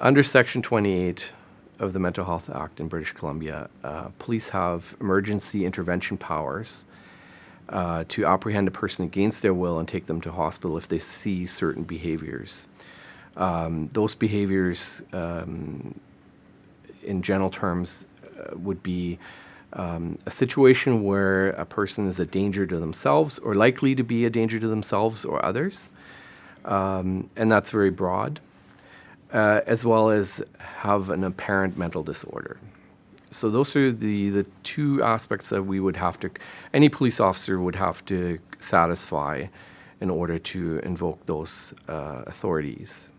under Section 28 of the Mental Health Act in British Columbia, uh, police have emergency intervention powers uh, to apprehend a person against their will and take them to hospital if they see certain behaviors. Um, those behaviors, um, in general terms, uh, would be um, a situation where a person is a danger to themselves or likely to be a danger to themselves or others. Um, and that's very broad, uh, as well as have an apparent mental disorder. So those are the, the two aspects that we would have to, any police officer would have to satisfy in order to invoke those uh, authorities.